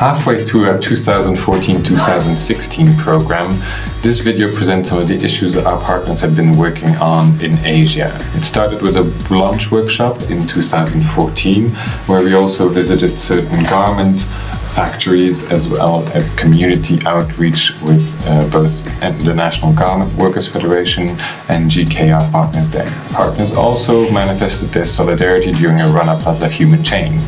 Halfway through our 2014-2016 program, this video presents some of the issues that our partners have been working on in Asia. It started with a launch workshop in 2014, where we also visited certain garment factories as well as community outreach with uh, both the National Garment Workers Federation and GKR partners there. Partners also manifested their solidarity during a Rana Plaza Human Chain.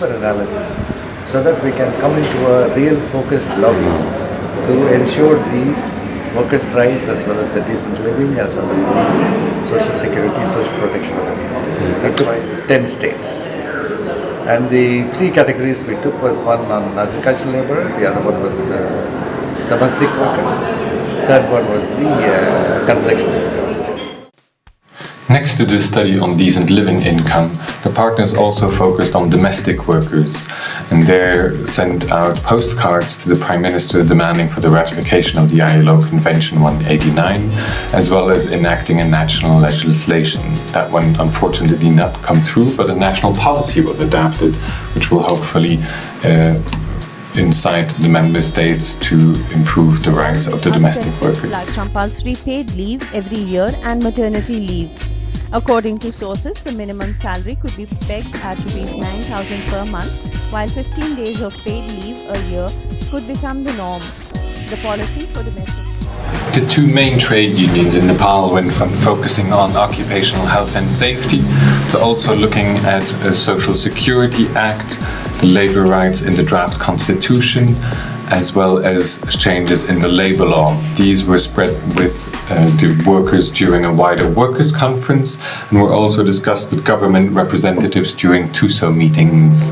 Deeper analysis so that we can come into a real focused lobby to ensure the workers' rights as well as the decent living as well as the social security, social protection of people. That's why 10 states. And the three categories we took was one on agricultural labor, the other one was uh, domestic workers, third one was the uh, construction workers. Next to this study on decent living income, the partners also focused on domestic workers and they sent out postcards to the Prime Minister demanding for the ratification of the ILO Convention 189 as well as enacting a national legislation. That one unfortunately did not come through but a national policy was adapted which will hopefully uh, incite the member states to improve the rights of the domestic workers. Like compulsory paid leave every year and maternity leave. According to sources, the minimum salary could be pegged at rupees 9000 per month, while 15 days of paid leave a year could become the norm. The policy for domestic the two main trade unions in Nepal went from focusing on occupational health and safety to also looking at a Social Security Act, the labor rights in the draft constitution, as well as changes in the labor law. These were spread with uh, the workers during a wider workers' conference and were also discussed with government representatives during TUSO meetings.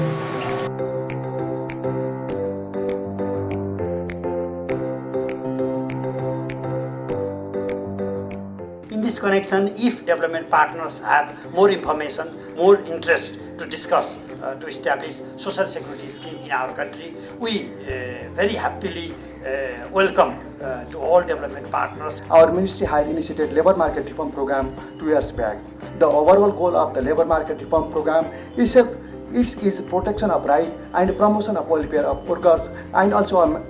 In this connection, if development partners have more information, more interest to discuss, uh, to establish social security scheme in our country, we uh, very happily uh, welcome uh, to all development partners. Our ministry had initiated labor market reform program two years back. The overall goal of the labor market reform program is a, it is protection of right and promotion of welfare of workers and also um,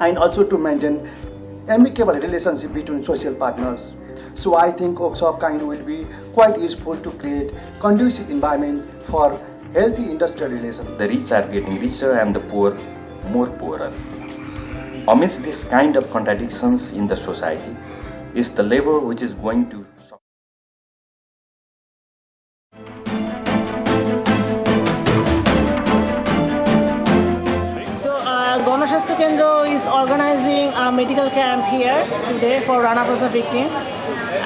and also to maintain amicable relationship between social partners. So I think workshop kind will be quite useful to create conducive environment for healthy industrial relations. The rich are getting richer and the poor more poorer. Amidst this kind of contradictions in the society is the labor which is going to Gonoshasthaya Kendra is organizing a medical camp here today for Rana Plaza victims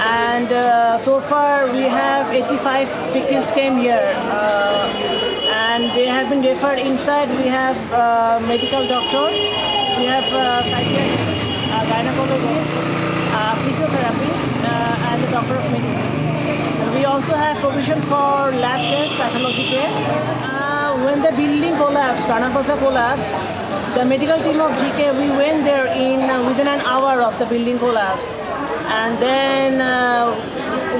and uh, so far we have 85 victims came here uh, and they have been referred inside. We have uh, medical doctors. We have uh, psychiatrists uh, gynecologist uh, physiotherapist uh, and a doctor of medicine. We also have provision for lab tests pathology tests. When the building collapsed Rana collapsed the medical team of GK we went there in within an hour of the building collapse. And then uh,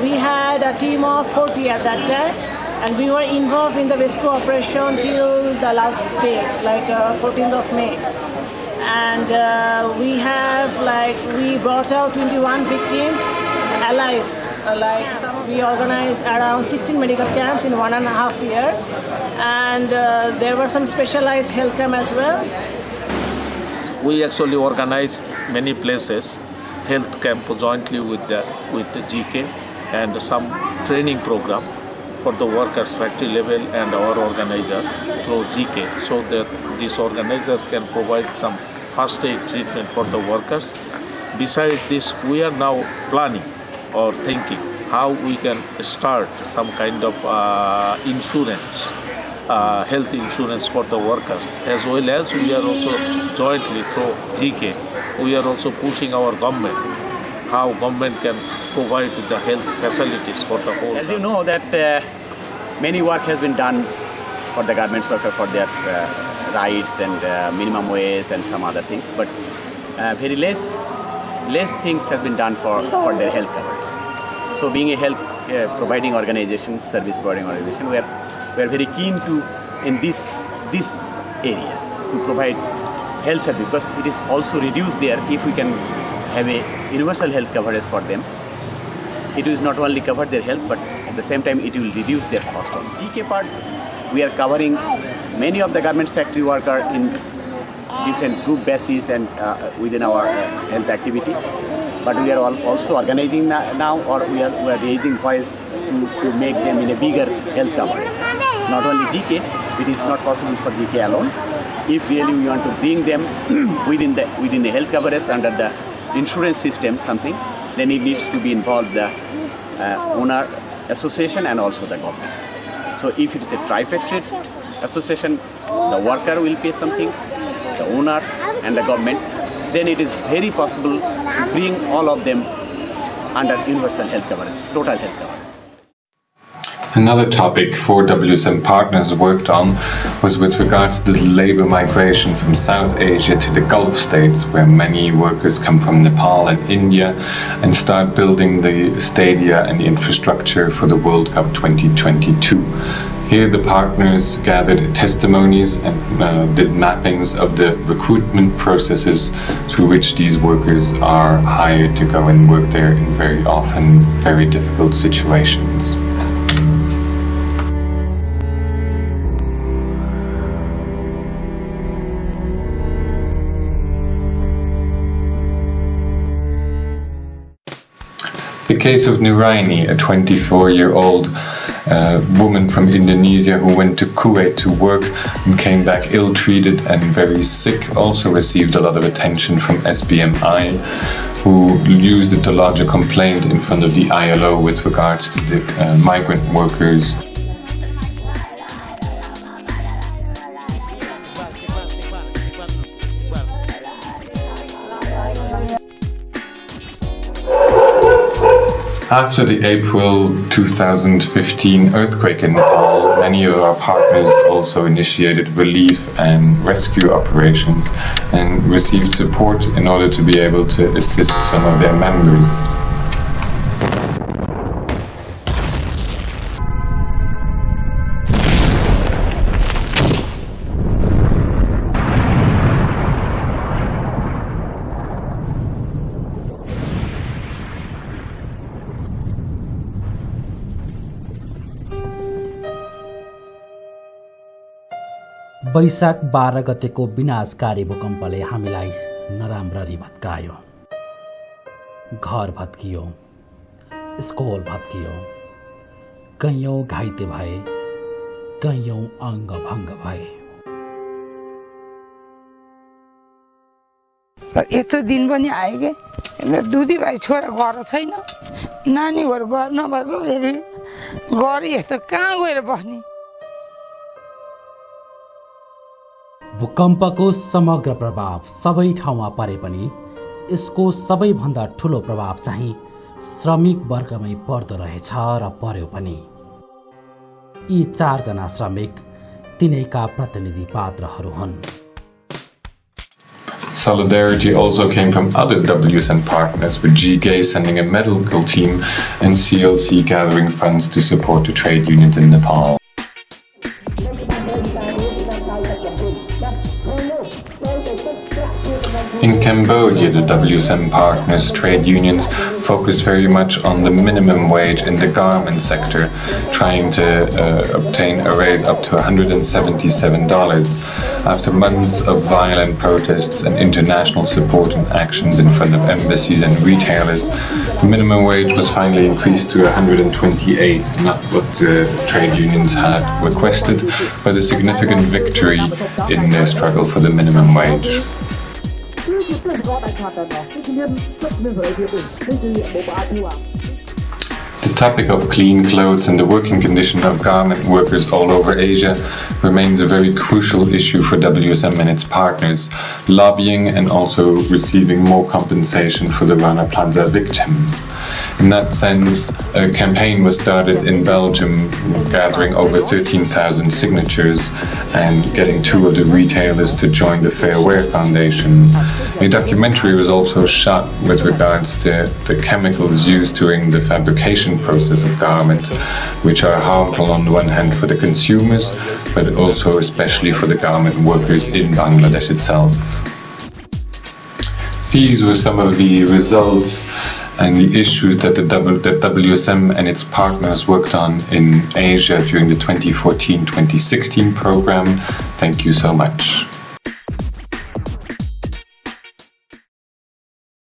we had a team of 40 at that time and we were involved in the rescue operation till the last day like uh, 14th of May. And uh, we have like we brought out 21 victims alive. Uh, like we organized around 16 medical camps in one and a half years and uh, there were some specialized health camp as well. We actually organized many places health camp jointly with the with the GK and some training program for the workers factory level and our organizer through GK so that this organizer can provide some first aid treatment for the workers. Besides this, we are now planning or thinking how we can start some kind of uh, insurance uh, health insurance for the workers as well as we are also jointly through GK we are also pushing our government how government can provide the health facilities for the whole as you know that uh, many work has been done for the government worker for their uh, rights and uh, minimum wage and some other things but very less less things have been done for, for their health coverage. So being a health uh, providing organization, service providing organization, we are, we are very keen to, in this, this area, to provide health service because it is also reduced there if we can have a universal health coverage for them. It will not only cover their health, but at the same time it will reduce their cost also. DK part, we are covering many of the garments factory worker in different group basis and uh, within our uh, health activity. But we are also organizing now or we are, we are raising voice to, to make them in a bigger health coverage. Not only GK, it is not possible for GK alone. If really we want to bring them within the within the health coverage under the insurance system something, then it needs to be involved the uh, owner association and also the government. So if it is a tripartite association, the worker will pay something, the owners and the government, then it is very possible to bring all of them under universal health coverage, total health coverage. Another topic four WSM partners worked on was with regards to the labor migration from South Asia to the Gulf states, where many workers come from Nepal and India, and start building the stadia and infrastructure for the World Cup 2022. Here the partners gathered testimonies and uh, did mappings of the recruitment processes through which these workers are hired to go and work there in very often very difficult situations. Case of Nuraini, a 24-year-old uh, woman from Indonesia who went to Kuwait to work and came back ill-treated and very sick, also received a lot of attention from SBMI, who used it to lodge a complaint in front of the ILO with regards to the uh, migrant workers After the April 2015 earthquake in Nepal, many of our partners also initiated relief and rescue operations and received support in order to be able to assist some of their members. वैशाख बाह्र गतेको विनाशकारी भूकम्पले हामीलाई नराम्ररी भत्कायो घर भत्कियो school भत्कियो कैयौँ घाइते भए कैयौँ अङ्गभङ्ग भए। यत्रो दिन पनि आयो कि? दुधी भाइ छोरा घर छैन नानीहरू घर नभएको फेरि घर यस्तो कहाँ गएर बस्ने? भूकम्पको समग्र प्रभाव सबै ठाउँमा परे पनि यसको सबैभन्दा ठुलो प्रभाव चाहिँ श्रमिक वर्गमै पर्दो रहेछ र पर्यो पनि यी चारजना श्रमिक तिनैका प्रतिनिधि पात्रहरू हुन् Solidarity also came from other WSM partners, with GK sending a medical team and CLC gathering funds to support the trade unions in Nepal. In Cambodia, the WSM partners trade unions focused very much on the minimum wage in the garment sector, trying to uh, obtain a raise up to $177. After months of violent protests and international support and actions in front of embassies and retailers, the minimum wage was finally increased to 128, not what the trade unions had requested, but a significant victory in their struggle for the minimum wage. 这是这是老板看的吗？你今天怎么来这份？你今天没白住啊？Topic of clean clothes and the working condition of garment workers all over Asia remains a very crucial issue for WSM and its partners, lobbying and also receiving more compensation for the Rana Plaza victims. In that sense, a campaign was started in Belgium gathering over 13,000 signatures and getting two of the retailers to join the Fair Wear Foundation. A documentary was also shot with regards to the chemicals used during the fabrication process of garments, which are harmful on the one hand for the consumers, but also especially for the garment workers in Bangladesh itself. These were some of the results and the issues that the WSM and its partners worked on in Asia during the 2014-2016 program. Thank you so much.